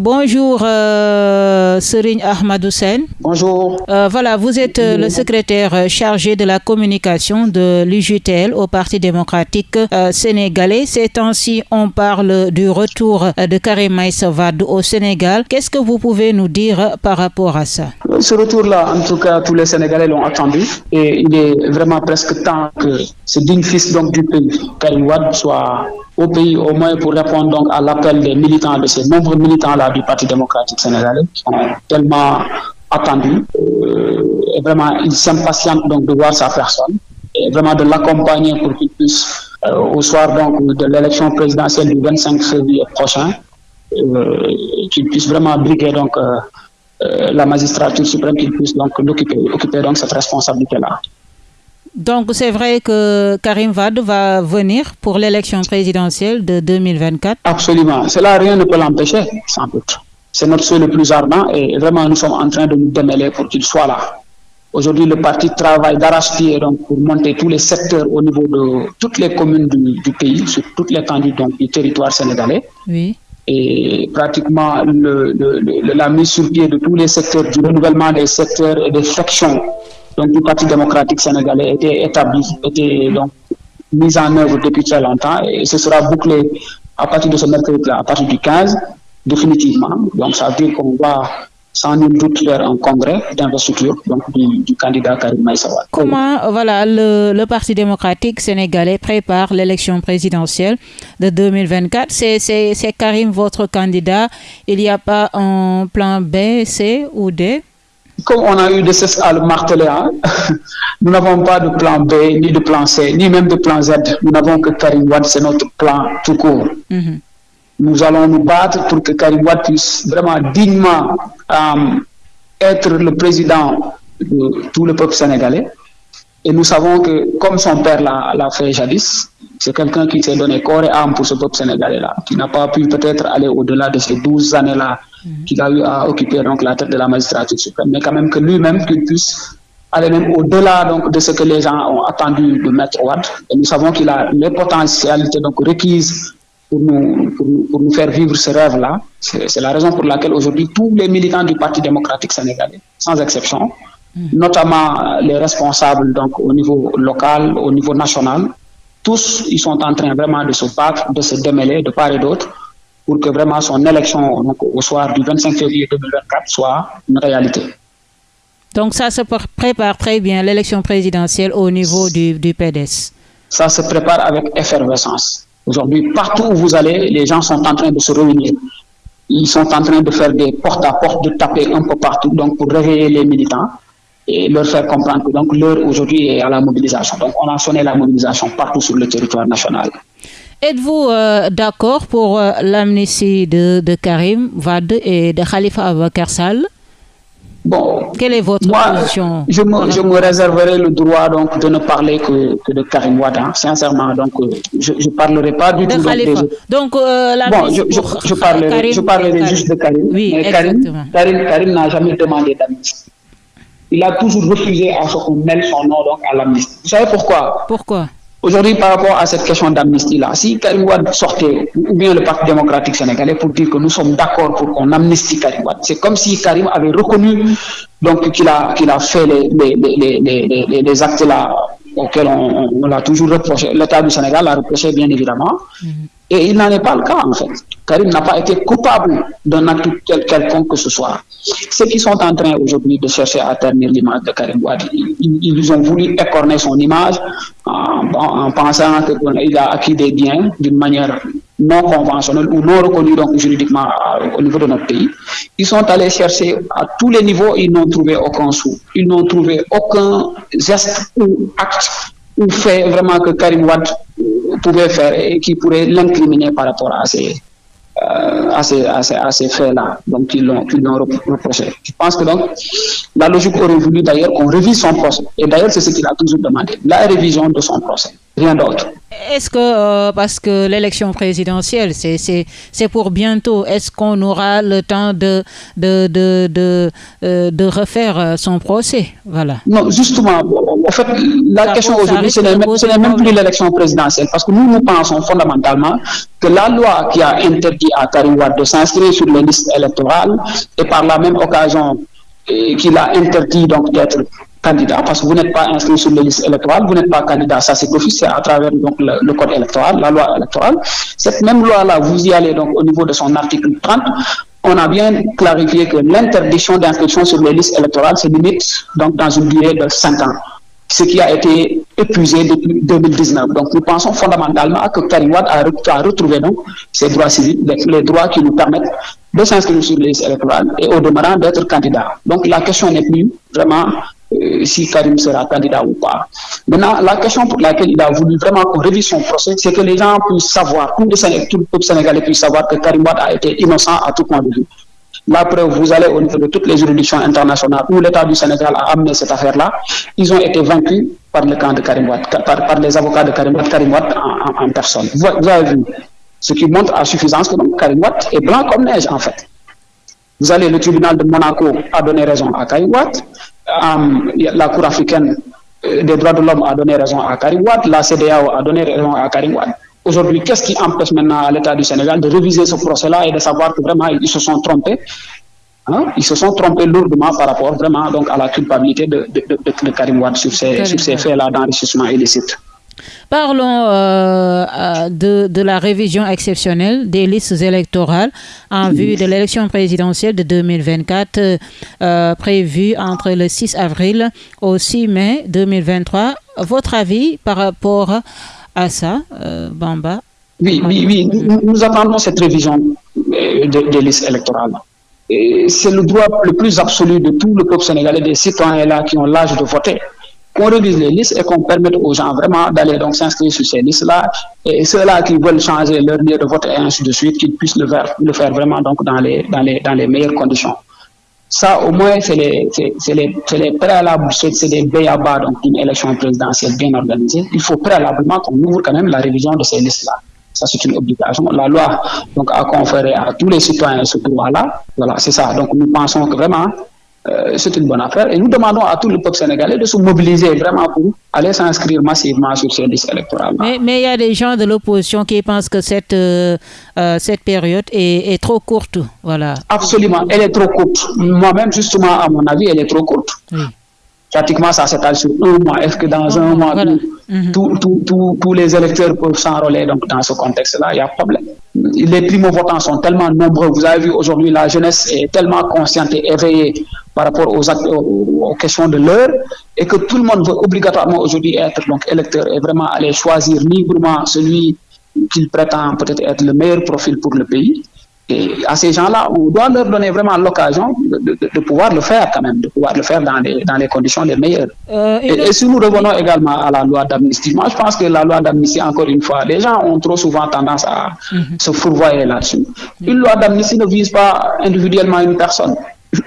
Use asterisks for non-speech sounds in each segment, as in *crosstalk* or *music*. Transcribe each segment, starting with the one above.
Bonjour euh, Serigne Ahmadou Sen. Bonjour. Euh, voilà, vous êtes euh, le secrétaire euh, chargé de la communication de l'UJTL au Parti démocratique sénégalais. Ces temps-ci, on parle du retour de Karim Wade au Sénégal. Qu'est-ce que vous pouvez nous dire par rapport à ça? Ce retour-là, en tout cas, tous les Sénégalais l'ont attendu et il est vraiment presque temps que ce digne fils donc, du pays, Karim Wade, soit au pays au moins pour répondre donc à l'appel des militants, de ces nombreux militants-là du Parti démocratique sénégalais qui sont tellement attendus. Euh, et vraiment, ils s'impatientent donc de voir sa personne et vraiment de l'accompagner pour qu'il puisse, euh, au soir donc de l'élection présidentielle du 25 février prochain, euh, qu'il puisse vraiment briguer donc la magistrature suprême, qu'il puisse donc l'occuper, occuper donc cette responsabilité-là. Donc c'est vrai que Karim Wade va venir pour l'élection présidentielle de 2024 Absolument. Cela, rien ne peut l'empêcher, sans doute. C'est notre souhait le plus ardent et vraiment nous sommes en train de nous démêler pour qu'il soit là. Aujourd'hui, le parti travaille d'arrache-pied donc pour monter tous les secteurs au niveau de toutes les communes du, du pays, sur toutes les l'étendue du territoire sénégalais. Oui. Et pratiquement le, le, le, la mise sur pied de tous les secteurs, du renouvellement des secteurs et des sections donc, du Parti démocratique sénégalais était établi, était donc mise en œuvre depuis très longtemps et ce sera bouclé à partir de ce mercredi-là, à partir du 15, définitivement. Donc ça veut dire qu'on va sans nul doute faire un congrès d'investiture du, du, candidat Karim Maïssa Wade. Comment voilà, le, le, Parti démocratique sénégalais prépare l'élection présidentielle de 2024 C'est Karim votre candidat. Il n'y a pas un plan B, C ou D? Comme on a eu de cesse à le marteler, hein, *laughs* nous n'avons pas de plan B, ni de plan C, ni même de plan Z. Nous n'avons que Karim Wade, c'est notre plan tout court. Mm -hmm. Nous allons nous battre pour que Karim Wade puisse vraiment dignement euh, être le président de tout le peuple sénégalais. Et nous savons que, comme son père l'a fait jadis, c'est quelqu'un qui s'est donné corps et âme pour ce peuple sénégalais-là, qui n'a pas pu peut-être aller au-delà de ces 12 années-là mmh. qu'il a eu à occuper donc, la tête de la magistrature suprême, mais quand même que lui-même, qu'il puisse aller même au-delà de ce que les gens ont attendu de Maître Ouad. Et nous savons qu'il a les potentialités donc, requises pour nous, pour nous, pour nous faire vivre ce rêve-là. C'est la raison pour laquelle aujourd'hui, tous les militants du Parti démocratique sénégalais, sans exception. Notamment les responsables donc, au niveau local, au niveau national, tous, ils sont en train vraiment de se battre, de se démêler de part et d'autre pour que vraiment son élection donc, au soir du 25 février 2024 soit une réalité. Donc ça se prépare très bien, l'élection présidentielle au niveau du, du, PDS Ça se prépare avec effervescence. Aujourd'hui, partout où vous allez, les gens sont en train de se réunir. Ils sont en train de faire des porte-à-porte, -porte, de taper un peu partout donc pour réveiller les militants et leur faire comprendre que donc l'heure aujourd'hui est à la mobilisation. Donc on a sonné la mobilisation partout sur le territoire national. Êtes-vous euh, d'accord pour euh, l'amnistie de, de, Karim Wade et de Khalifa Abakar Sall? Bon, quelle est votre moi, position je me, je me, réserverai le droit donc de ne parler que, que de Karim Wade, hein, sincèrement. Donc, je ne parlerai pas du de tout Khalifa. donc, euh, bon, je, je, je, parlerai, Karim, je parlerai juste de Karim. Oui, mais exactement. Karim, Karim, Karim n'a jamais demandé d'amnistie. Il a toujours refusé à ce qu'on mêle son nom donc à l'amnistie. Vous savez pourquoi? Pourquoi? Aujourd'hui, par rapport à cette question d'amnistie-là, si Karim Wade sortait, ou bien le Parti démocratique sénégalais, pour dire que nous sommes d'accord pour qu'on amnistie Karim Wade, c'est comme si Karim avait reconnu donc qu'il a, qu'il a fait les, les, les, les, les, les actes là auxquels on, on l'a toujours reproché, l'État du Sénégal l'a reproché bien évidemment, mm -hmm. et il n'en est pas le cas en fait. Karim n'a pas été coupable d'un acte quel, quelconque que ce soit. Ceux qui sont en train aujourd'hui de chercher à ternir l'image de Karim Wade, ils, ont voulu écorner son image en, en pensant qu'il a acquis des biens d'une manière non conventionnelle ou non reconnue donc juridiquement au niveau de notre pays. Ils sont allés chercher à tous les niveaux, ils n'ont trouvé aucun sou. Ils n'ont trouvé aucun geste ou acte ou fait vraiment que Karim Wade pouvait faire et qui pourrait l'incriminer par rapport à ces, euh, à ces, à ces, à ces faits-là, donc ils l'ont reproché. Je pense que donc la logique aurait voulu d'ailleurs qu'on révise son procès. Et d'ailleurs, c'est ce qu'il a toujours demandé, la révision de son procès. Rien d'autre. Est-ce que, euh, parce que l'élection présidentielle, c'est pour bientôt, est-ce qu'on aura le temps de, de, de, de, euh, de refaire euh, son procès? Voilà. Non, justement, en fait, la question aujourd'hui, ce n'est même, plus l'élection présidentielle, parce que nous, nous pensons fondamentalement que la loi qui a interdit à Karim de s'inscrire sur les listes électorales et par la même occasion qu'il a interdit donc d'être candidat, parce que vous n'êtes pas inscrit sur les listes électorales, vous n'êtes pas candidat, ça c'est officiel à travers donc, le, code électoral, la loi électorale. Cette même loi-là, vous y allez donc au niveau de son article 30, on a bien clarifié que l'interdiction d'inscription sur les listes électorales se limite donc dans une durée de 5 ans, ce qui a été épuisé depuis 2019. Donc nous pensons fondamentalement que Karim a, retrouvé donc ses droits civils, les, droits qui nous permettent de s'inscrire sur les listes électorales et au demeurant d'être candidat. Donc la question n'est plus vraiment euh, si Karim sera candidat ou pas. Maintenant, la question pour laquelle il a voulu vraiment qu'on révise son procès, c'est que les gens puissent savoir, tout le, peuple sénégalais puisse savoir que Karim Wade a été innocent à tout point de vue. La preuve, vous allez au niveau de toutes les juridictions internationales où l'État du Sénégal a amené cette affaire-là, ils ont été vaincus par le camp de Karim Wade, par, les avocats de Karim Wade, Karim Wade en, personne. Vous, avez vu, ce qui montre à suffisance que Karim Wade est blanc comme neige en fait. Vous allez, le tribunal de Monaco a donné raison à Karim La Cour africaine euh, des droits de l'homme a donné raison à Karim Wade, la CDAO a donné raison à Karim Wade. Aujourd'hui, qu'est-ce qui empêche maintenant à l'État du Sénégal de réviser ce procès-là et de savoir que vraiment ils se sont trompés hein? Ils se sont trompés lourdement par rapport vraiment donc, à la culpabilité de, de, Karim Wade sur ces, sur ces faits-là d'enrichissement illicite. Parlons euh, euh, de, de, la révision exceptionnelle des listes électorales en vue de l'élection présidentielle de 2024 euh, prévue entre le 6 avril au 6 mai 2023. Votre avis par rapport à ça, Bamba? Oui, oui, oui. Nous, attendons cette révision des listes électorales. C'est le droit le plus absolu de tout le peuple sénégalais, des citoyens là qui ont l'âge de voter qu'on révise les listes et qu'on permette aux gens vraiment d'aller donc s'inscrire sur ces listes-là et ceux-là qui veulent changer leur lieu de vote et ainsi de suite, qu'ils puissent le faire, le faire vraiment donc dans les, dans les, dans les meilleures conditions. Ça, au moins, c'est les, les, les, préalables, c'est des béabas d'une élection présidentielle bien organisée. Il faut préalablement qu'on ouvre quand même la révision de ces listes-là. Ça, c'est une obligation. La loi donc, a conféré à tous les citoyens ce droit-là. Voilà, c'est ça. Donc, nous pensons que vraiment, euh, c'est une bonne affaire. Et nous demandons à tout le peuple sénégalais de se mobiliser vraiment pour aller s'inscrire massivement sur ces listes électorales. Mais, il y a des gens de l'opposition qui pensent que cette, euh, euh, cette période est, trop courte. Voilà. Absolument, elle est trop courte. Moi-même, justement, à mon avis, elle est trop courte. Pratiquement, ça s'étale sur un mois. Est-ce que dans un mois, mhm. tous les électeurs peuvent s'enrôler donc, dans ce contexte-là? Il y a problème. Les primo-votants sont tellement nombreux. Vous avez vu aujourd'hui, la jeunesse est tellement consciente et éveillée par rapport aux, aux, questions de l'heure et que tout le monde veut obligatoirement aujourd'hui être donc électeur et vraiment aller choisir librement celui qu'il prétend peut-être être le meilleur profil pour le pays. Et à ces gens-là, on doit leur donner vraiment l'occasion de, pouvoir le faire quand même, de pouvoir le faire dans les, dans les conditions les meilleures. Euh, et, si nous revenons également à la loi d'amnistie, moi je pense que la loi d'amnistie, encore une fois, les gens ont trop souvent tendance à mhm. se fourvoyer là-dessus. Une loi d'amnistie ne vise pas individuellement une personne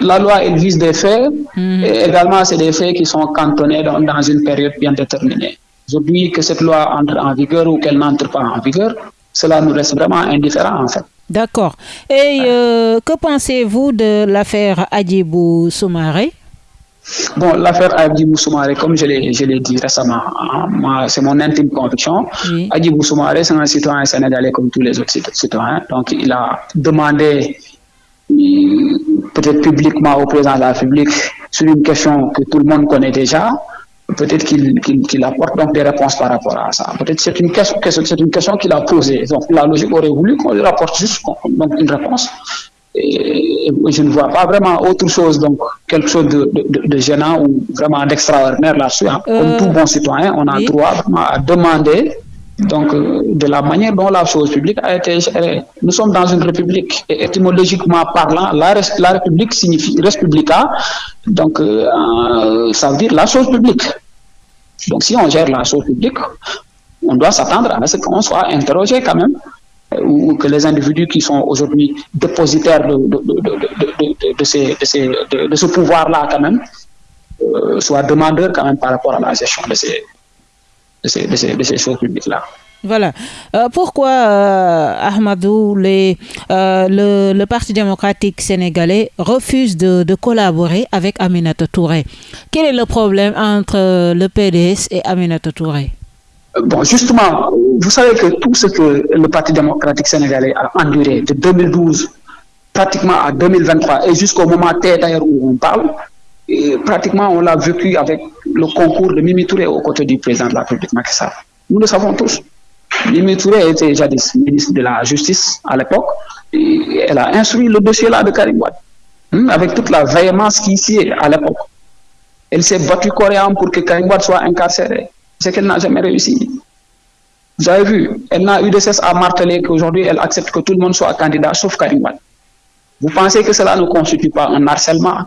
la loi, elle vise des faits, mhm. et également, c'est des faits qui sont cantonnés dans, dans une période bien déterminée. Aujourd'hui, que cette loi entre en vigueur ou qu'elle n'entre pas en vigueur, cela nous reste vraiment indifférent, en fait. D'accord. Et euh, que pensez-vous de l'affaire Adjibou Soumaré? Bon, l'affaire Adjibou Soumaré, comme je l'ai dit récemment, hein, c'est mon intime conviction. Oui. Adjibou Soumaré, c'est un citoyen sénégalais comme tous les autres citoyens. Donc, il a demandé peut-être publiquement au président de la République sur une question que tout le monde connaît déjà, peut-être qu'il apporte donc des réponses par rapport à ça. Peut-être c'est une question, c'est une question qu'il a posée. Donc la logique aurait voulu qu'on lui rapporte juste donc, une réponse. Et, je ne vois pas vraiment autre chose, donc quelque chose de, de, gênant ou vraiment d'extraordinaire là-dessus. Hein. Comme euh, tout bon citoyen, on a le droit à demander donc euh, de la manière dont la chose publique a été gérée. Nous sommes dans une république et étymologiquement parlant, la, la république signifie respublica, donc euh, ça veut dire la chose publique. Donc si on gère la chose publique, on doit s'attendre à ce qu'on soit interrogé quand même euh, ou que les individus qui sont aujourd'hui dépositaires de, ce pouvoir-là quand même soient demandeurs quand même par rapport à la gestion de ces, de ces, de ces, de ces choses publiques-là. Voilà. Euh, pourquoi, euh, Ahmadou, les, euh, le, le, Parti démocratique sénégalais refuse de, de, collaborer avec Aminata Touré? Quel est le problème entre le PDS et Aminata Touré? Bon, justement, vous savez que tout ce que le Parti démocratique sénégalais a enduré de 2012 pratiquement à 2023 et jusqu'au moment d'ailleurs où on parle, pratiquement on l'a vécu avec le concours de Mimi Touré aux côtés du président de la République Macky. Nous le savons tous. Mimi Touré était jadis ministre de la Justice à l'époque. Elle a instruit le dossier-là de Karim hein, avec toute la véhémence qui y est à l'époque. Elle s'est battue âme pour que Karim soit incarcéré. C'est qu'elle n'a jamais réussi. Vous avez vu, elle n'a eu de cesse à marteler qu'aujourd'hui, elle accepte que tout le monde soit candidat, sauf Karim. Vous pensez que cela ne constitue pas un harcèlement?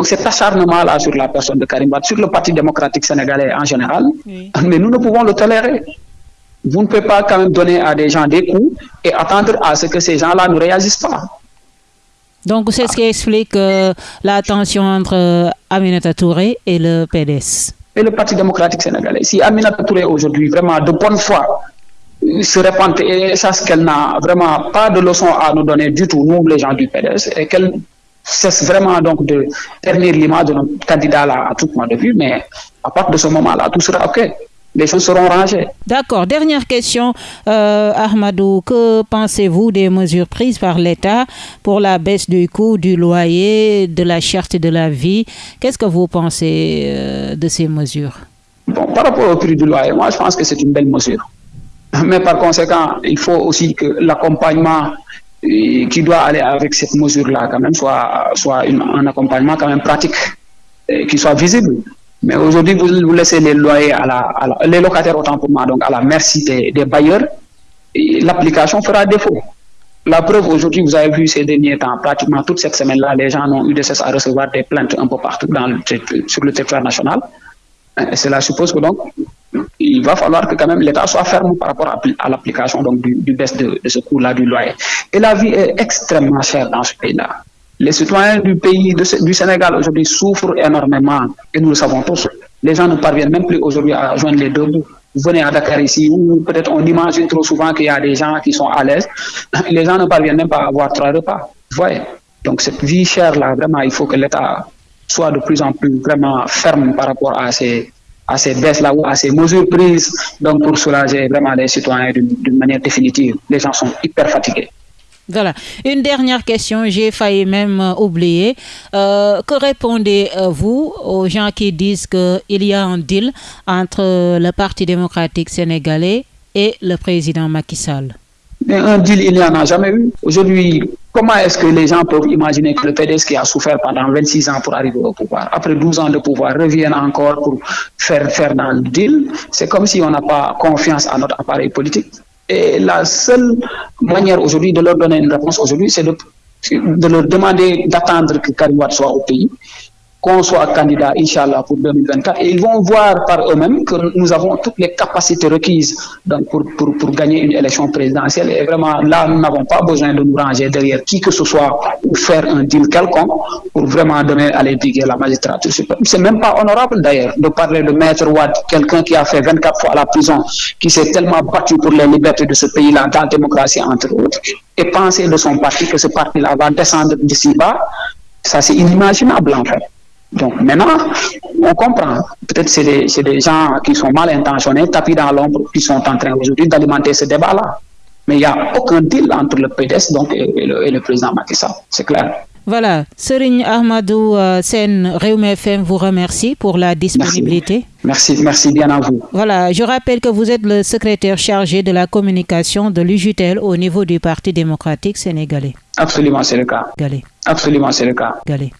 Donc cet acharnement-là sur la personne de Karim Wade, sur le Parti démocratique sénégalais en général, oui. mais nous ne pouvons le tolérer. Vous ne pouvez pas quand même donner à des gens des coups et attendre à ce que ces gens-là ne réagissent pas. Donc c'est ce qui explique euh, la tension entre euh, Aminata Touré et le PDS. Et le Parti démocratique sénégalais. Si Aminata Touré aujourd'hui, vraiment de bonne foi, se répand et sache qu'elle n'a vraiment pas de leçon à nous donner du tout, nous les gens du PDS, et qu'elle cesse vraiment donc de ternir l'image de notre candidat là à tout point de vue, mais à partir de ce moment-là, tout sera OK. Les choses seront rangées. D'accord. Dernière question, euh, Ahmadou. Que pensez-vous des mesures prises par l'État pour la baisse du coût du loyer, de la cherté de la vie? Qu'est-ce que vous pensez euh, de ces mesures? Bon, Par rapport au prix du loyer, moi je pense que c'est une belle mesure. Mais par conséquent, il faut aussi que l'accompagnement qui doit aller avec cette mesure-là, quand même, soit, soit une, un accompagnement quand même pratique, et qui soit visible. Mais aujourd'hui, vous, laissez les loyers à la, les locataires autant pour moi, donc à la merci des, bailleurs, l'application fera défaut. La preuve, aujourd'hui, vous avez vu ces derniers temps, pratiquement toute cette semaine-là, les gens ont eu de cesse à recevoir des plaintes un peu partout dans sur le territoire national. Cela suppose que donc, il va falloir que quand même l'État soit ferme par rapport à, l'application donc du, du baisse de, ce coût-là du loyer. Et la vie est extrêmement chère dans ce pays-là. Les citoyens du pays du Sénégal aujourd'hui souffrent énormément et nous le savons tous. Les gens ne parviennent même plus aujourd'hui à joindre les deux bouts. Vous venez à Dakar ici où peut-être on imagine trop souvent qu'il y a des gens qui sont à l'aise. *laughs* Les gens ne parviennent même pas à avoir trois repas. Vous voyez? Donc cette vie chère-là, vraiment, il faut que l'État soit de plus en plus vraiment ferme par rapport à ces, à ces baisses-là ou à ces mesures prises donc pour soulager vraiment les citoyens d'une manière définitive. Les gens sont hyper fatigués. Voilà. Une dernière question, j'ai failli même euh, oublier. Euh, que répondez-vous aux gens qui disent qu'il y a un deal entre le Parti démocratique sénégalais et le président Macky Sall? Mais un deal, il n'y en a jamais eu. Aujourd'hui, comment est-ce que les gens peuvent imaginer que le PDS qui a souffert pendant 26 ans pour arriver au pouvoir, après 12 ans de pouvoir, revienne encore pour faire, faire dans le deal C'est comme si on n'a pas confiance à notre appareil politique. Et la seule manière aujourd'hui de leur donner une réponse aujourd'hui, c'est de, leur demander d'attendre que Karim soit au pays, qu'on soit candidat, Inch'Allah, pour 2024. Et ils vont voir par eux-mêmes que nous avons toutes les capacités requises pour, pour, pour gagner une élection présidentielle. Et vraiment, là, nous n'avons pas besoin de nous ranger derrière qui que ce soit ou faire un deal quelconque pour vraiment donner à l'édiquer la magistrature. C'est même pas honorable d'ailleurs de parler de Maître Wade, quelqu'un qui a fait 24 fois la prison, qui s'est tellement battu pour les libertés de ce pays-là, dans la démocratie entre autres, et penser de son parti que ce parti-là va descendre d'ici bas, ça c'est inimaginable en fait. Donc maintenant, on comprend. Peut-être c'est des, des, gens qui sont mal intentionnés, tapis dans l'ombre, qui sont en train aujourd'hui d'alimenter ce débat-là. Mais il n'y a aucun deal entre le PDS donc, et, et, le, et le, président Macky Sall, c'est clair. Voilà, Serigne Ahmadou euh, Sen Rewmi FM vous remercie pour la disponibilité. Merci. merci, merci bien à vous. Voilà, je rappelle que vous êtes le secrétaire chargé de la communication de l'UJTL au niveau du Parti démocratique sénégalais. Absolument, c'est le cas. Galé. Absolument, c'est le cas. Galé.